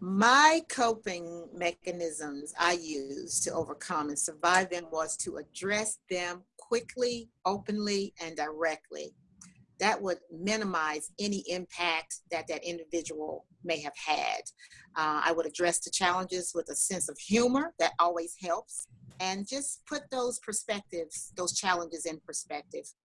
My coping mechanisms I used to overcome and survive them was to address them quickly, openly, and directly. That would minimize any impact that that individual may have had. Uh, I would address the challenges with a sense of humor that always helps and just put those perspectives, those challenges in perspective.